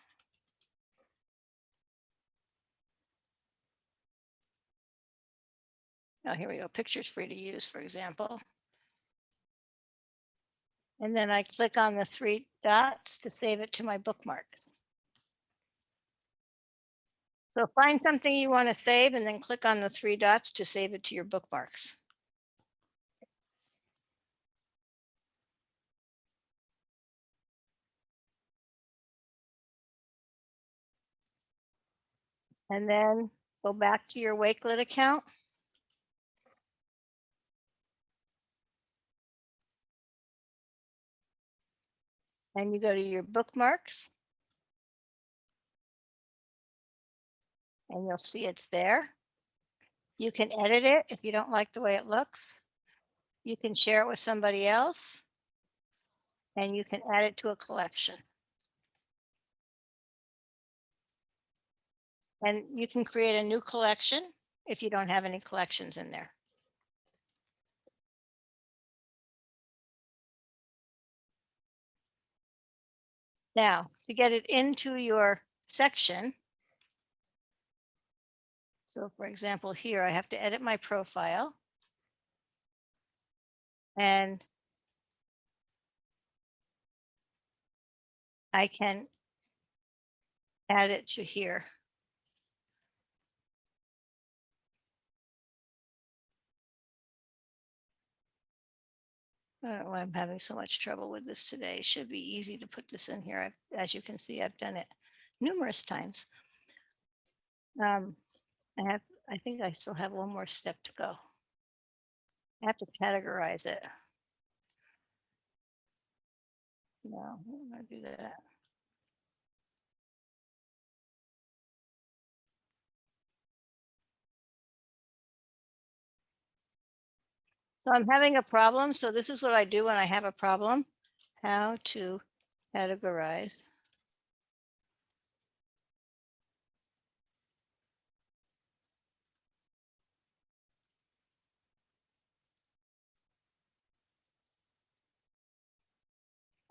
Oh, here we go. Pictures free to use, for example. And then I click on the three dots to save it to my bookmarks. So find something you want to save and then click on the three dots to save it to your bookmarks. And then go back to your Wakelet account. And you go to your bookmarks. And you'll see it's there. You can edit it if you don't like the way it looks. You can share it with somebody else. And you can add it to a collection. And you can create a new collection if you don't have any collections in there. Now, to get it into your section, so for example, here I have to edit my profile. And. I can. Add it to here. Why I'm having so much trouble with this today. It should be easy to put this in here. I've- As you can see, I've done it numerous times. Um, I have, I think I still have one more step to go. I have to categorize it. No, I'm gonna do that. So I'm having a problem. So this is what I do when I have a problem. How to categorize.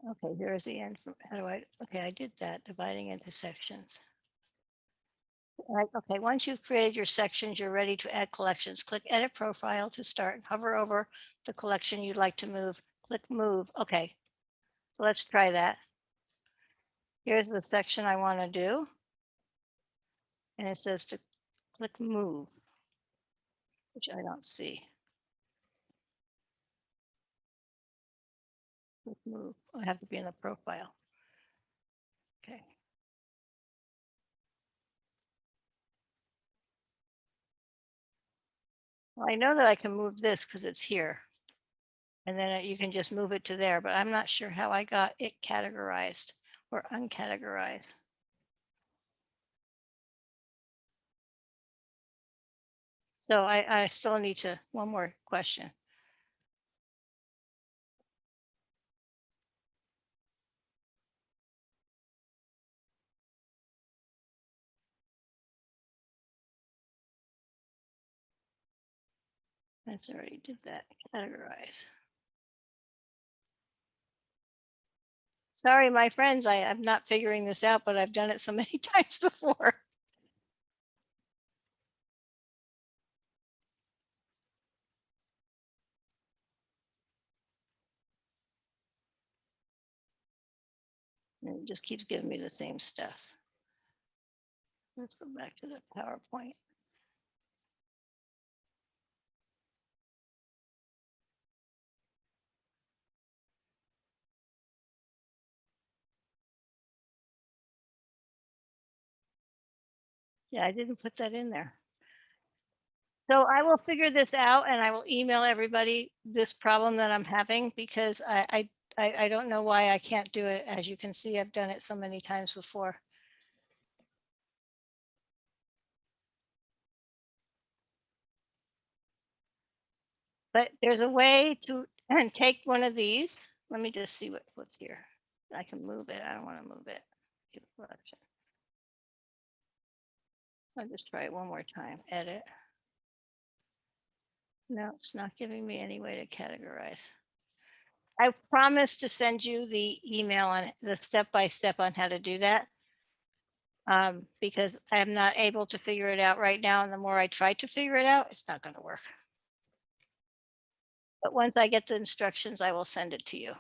Okay, here is the end. How do I, okay, I did that, dividing into sections. Right, okay, once you've created your sections, you're ready to add collections. Click Edit Profile to start. Hover over the collection you'd like to move. Click Move. Okay, let's try that. Here's the section I want to do. And it says to click Move, which I don't see. Click Move. I have to be in the profile. Well, I know that I can move this because it's here. And then uh, you can just move it to there, but I'm not sure how I got it categorized or uncategorized. So I, I still need to, one more question. That's already did that, categorize. Sorry, my friends, I, I'm not figuring this out, but I've done it so many times before. And it just keeps giving me the same stuff. Let's go back to the PowerPoint. Yeah, I didn't put that in there. So I will figure this out and I will email everybody this problem that I'm having because I, I, I, don't know why I can't do it. As you can see, I've done it so many times before. But there's a way to, and take one of these. Let me just see what, what's here. I can move it. I don't want to move it. I'll just try it one more time, edit. No, it's not giving me any way to categorize. I promise to send you the email on the step-by-step on how to do that. Um, because I am not able to figure it out right now, and the more I try to figure it out, it's not gonna work. But once I get the instructions, I will send it to you.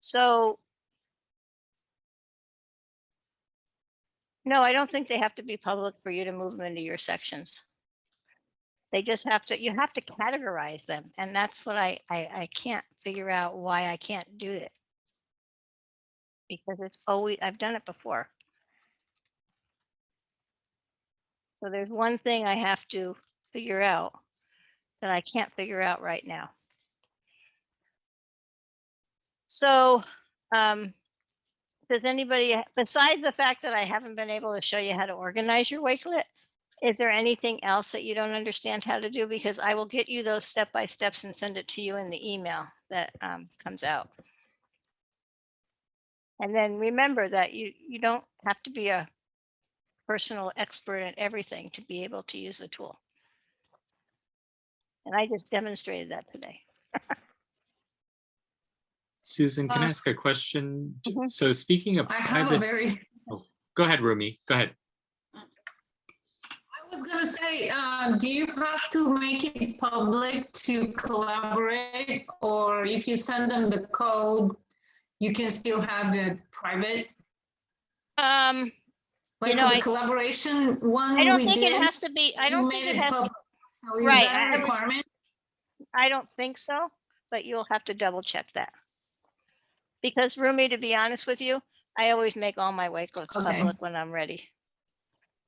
So No, I don't think they have to be public for you to move them into your sections. They just have to, you have to categorize them. And that's what I, I, I can't figure out why I can't do it. Because it's always, I've done it before. So there's one thing I have to figure out that I can't figure out right now. So, um, does anybody, besides the fact that I haven't been able to show you how to organize your Wakelet, is there anything else that you don't understand how to do? Because I will get you those step by steps and send it to you in the email that um, comes out. And then remember that you, you don't have to be a personal expert in everything to be able to use the tool. And I just demonstrated that today. Susan, can I Uh, ask a question? D- Mhm. So speaking of I have a privacy, very, go ahead, Rumi, go ahead. I was gonna say, uh, do you have to make it public to collaborate? Or if you send them the code, you can still have it private? Um, Like know, for the I- collaboration one I don't we think it has to be, I don't think made it has, to. be, So is Right, that I a was- requirement? I don't think so, but you'll have to double check that. Because Rumi, to be honest with you, I always make all my Wakelets Okay. public when I'm ready.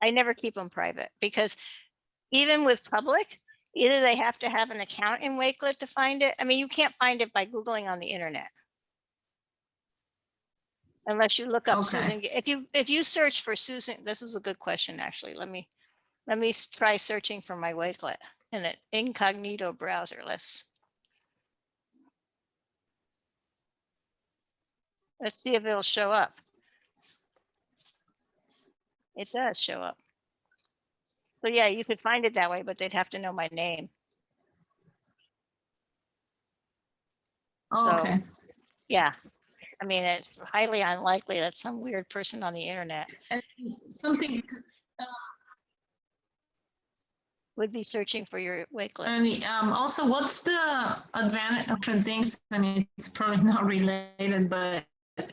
I never keep them private because even with public, either they have to have an account in Wakelet to find it. I mean, you can't find it by Googling on the internet. Unless you look up Okay. Susan, if you, if you search for Susan, this is a good question, actually. Let me, let me try searching for my Wakelet in an incognito browser. Let's Let's see if it'll show up. It does show up. So yeah, you could find it that way, but they'd have to know my name. Oh, So- Okay, Yeah. I mean, it's highly unlikely that some weird person on the internet and something, would be searching for your Wakelet. and um, also, what's the advantage of different things? And it's probably not related, but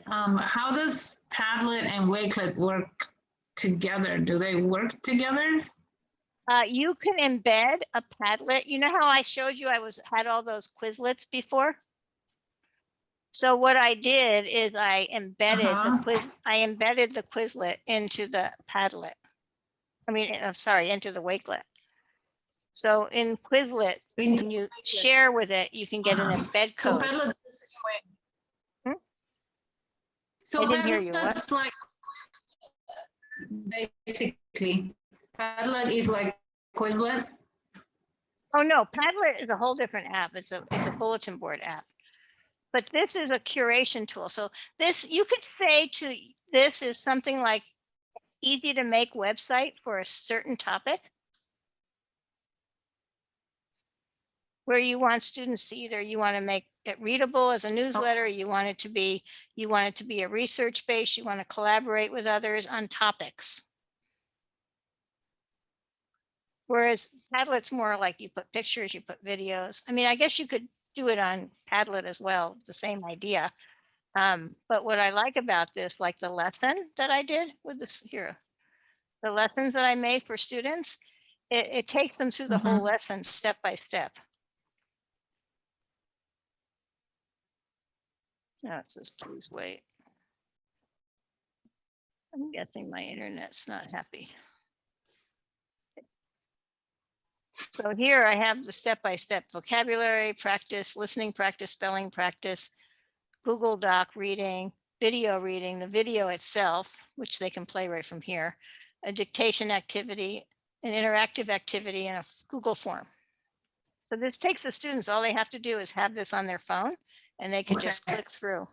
um, how does Padlet and Wakelet work together? Do they work together? Uh, you can embed a Padlet. You know how I showed you I was, had all those Quizlets before? So what I did is I embedded the Uh-huh. quiz, I embedded the Quizlet into the Padlet. I mean, I'm sorry, into the Wakelet. So in Quizlet, when you share with it, you can get an embed So code. Padlet the same way. Hmm? So I didn't hear you, what? Like, basically, Padlet is like Quizlet. Oh, no, Padlet is a whole different app. It's a, it's a bulletin board app. But this is a curation tool. So this, you could say to, this is something like easy to make website for a certain topic. Where you want students to either, you want to make it readable as a newsletter, you want it to be, you want it to be a research base, you want to collaborate with others on topics. Whereas Padlet's more like you put pictures, you put videos. I mean, I guess you could do it on Padlet as well, the same idea. Um, but what I like about this, like the lesson that I did with this here, the lessons that I made for students, it, it takes them through the whole lesson step by step. Now it says, please wait. I'm guessing my internet's not happy. So here I have the step-by-step vocabulary practice, listening practice, spelling practice, Google Doc reading, video reading, the video itself, which they can play right from here, a dictation activity, an interactive activity, and a Google form. So this takes the students, all they have to do is have this on their phone and they can just click through.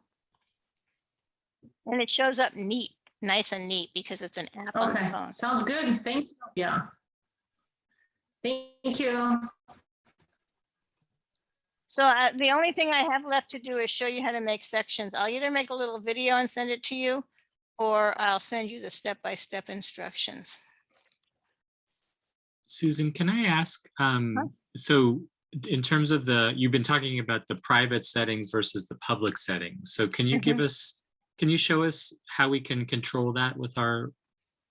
And it shows up neat, nice and neat because it's an app on the Okay, phone. sounds good. Thank you. Yeah. Thank you. So uh, the only thing I have left to do is show you how to make sections. I'll either make a little video and send it to you, or I'll send you the step-by-step instructions. Susan, can I ask, um, so in terms of the, you've been talking about the private settings versus the public settings. So can you give us, can you show us how we can control that with our,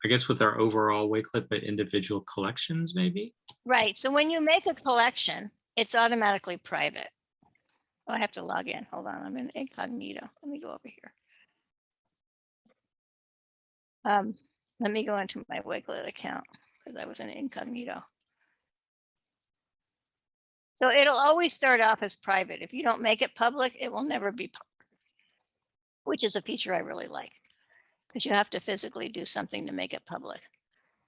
I guess with our overall Wakelet, but individual collections maybe? Right, so when you make a collection, it's automatically private. Oh, I have to log in. Hold on, I'm in incognito. Let me go over here. Um, let me go into my Wakelet account because I was in incognito. So it'll always start off as private. If you don't make it public, it will never be public. Which is a feature I really like. Because you have to physically do something to make it public.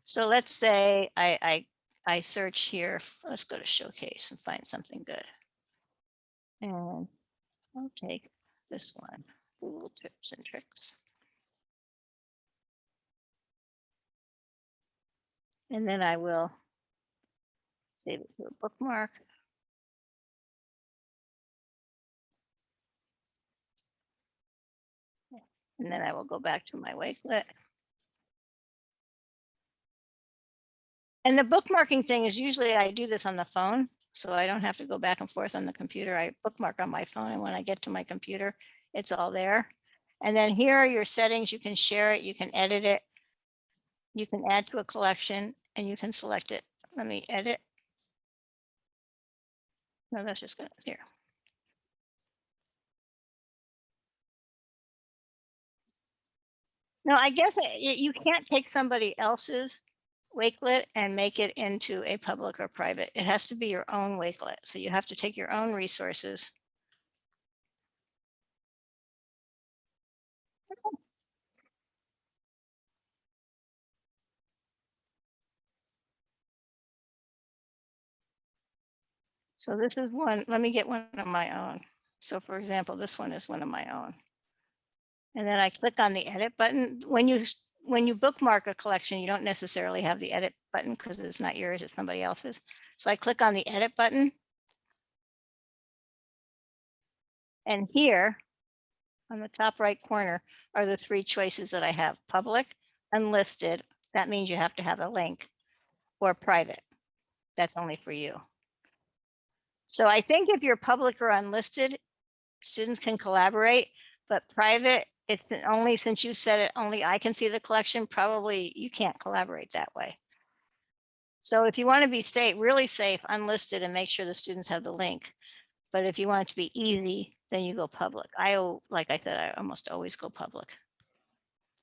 So let's say I, I I search here, let's go to showcase and find something good. And I'll take this one, Google tips and tricks. And then I will save it to a bookmark. And then I will go back to my Wakelet. And the bookmarking thing is usually I do this on the phone, so I don't have to go back and forth on the computer. I bookmark on my phone and when I get to my computer, it's all there. And then here are your settings. You can share it, you can edit it. You can add to a collection and you can select it. Let me edit. No, that's just gonna, here. No, I guess uh, it- it- you can't take somebody else's Wakelet and make it into a public or private. It has to be your own Wakelet. So you have to take your own resources. So this is one, let me get one of my own. So for example, this one is one of my own. And then I click on the edit button. When you, when you bookmark a collection, you don't necessarily have the edit button because it's not yours, it's somebody else's. So I click on the edit button. And here on the top right corner are the three choices that I have, public, unlisted. That means you have to have a link or private. That's only for you. So I think if you're public or unlisted, students can collaborate, but private, it's only, since you said it, only I can see the collection, probably you can't collaborate that way. So if you want to be safe, really safe, unlisted and make sure the students have the link. But if you want it to be easy, then you go public. I, like I said, I almost always go public.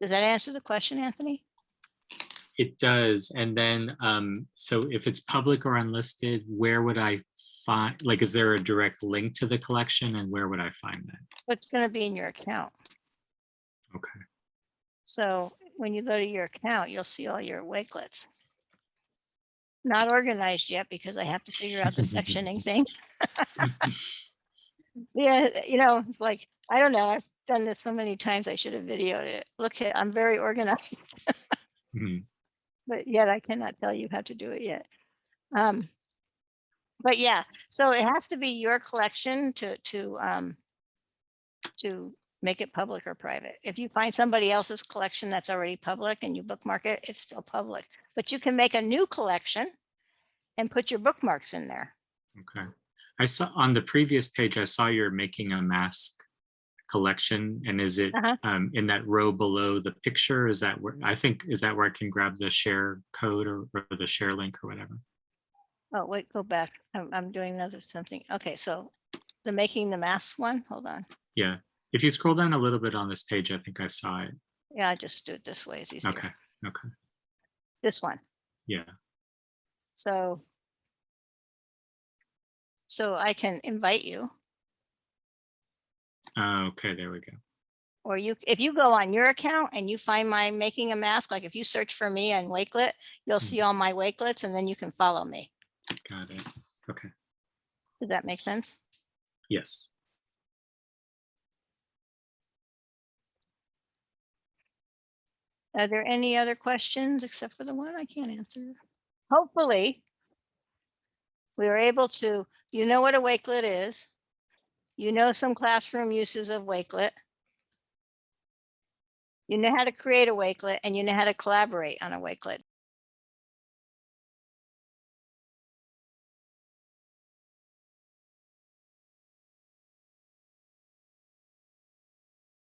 Does that answer the question, Anthony? It does. And then, um, so if it's public or unlisted, where would I find, like, is there a direct link to the collection and where would I find that? It's going to be in your account. Okay. So when you go to your account, you'll see all your wakelets. Not organized yet because I have to figure out the sectioning thing. Yeah, you know, it's like, I don't know, I've done this so many times, I should have videoed it. Look, at I'm very organized, Mhm. but yet I cannot tell you how to do it yet. Um, But yeah, so it has to be your collection to, to, um, to make it public or private. If you find somebody else's collection that's already public and you bookmark it, it's still public. But you can make a new collection and put your bookmarks in there. Okay. I saw on the previous page, I saw you're making a mask collection and is it Uh-huh. um, in that row below the picture? Is that where, I think, is that where I can grab the share code or, or the share link or whatever? Oh, wait, go back. I'm, I'm doing another something. Okay, so the making the mask one, hold on. Yeah. If you scroll down a little bit on this page, I think I saw it. Yeah, I just do it this way. It's easier. Okay. Okay. This one. Yeah. So. So I can invite you, Uh, okay, there we go. or you, if you go on your account and you find my making a mask, like if you search for me on Wakelet, you'll see all my Wakelets and then you can follow me. Got it. Okay. Does that make sense? Yes. Are there any other questions except for the one I can't answer? Hopefully. We were able to, you know what a Wakelet is. You know some classroom uses of Wakelet. You know how to create a Wakelet and you know how to collaborate on a Wakelet.